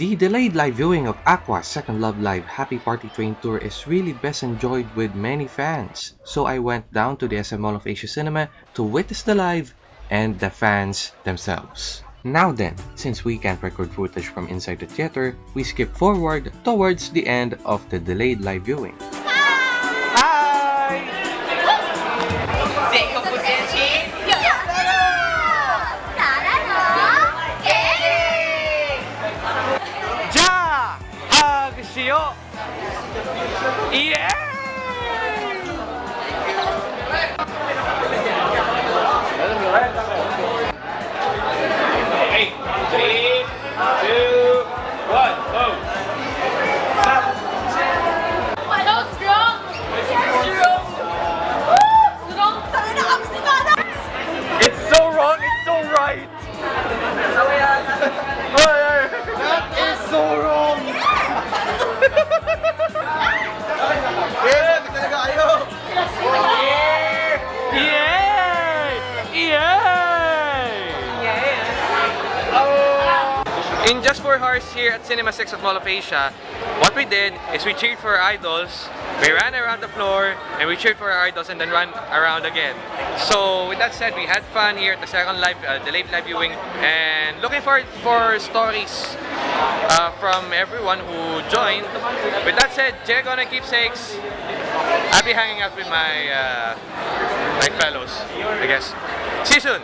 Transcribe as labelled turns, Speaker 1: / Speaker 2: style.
Speaker 1: The delayed live viewing of Aqours Second Love Live Happy Party Train Tour is really best enjoyed with many fans. So I went down to the SM Mall of Asia Cinema to witness the live and the fans themselves. Now then, since we can't record footage from inside the theater, we skip forward towards the end of the delayed live viewing.
Speaker 2: しよう。Yay! Yay! In Just for Hearts here at Cinema 6 at Mall of Asia, what we did is we cheered for our idols, we ran around the floor, and we cheered for our idols and then ran around again. So with that said, we had fun here at the second live, uh, the late live viewing, and looking forward for stories uh, from everyone who joined. With that said, Diego and keepsakes, I'll be hanging out with my uh, my fellows, I guess. See you soon!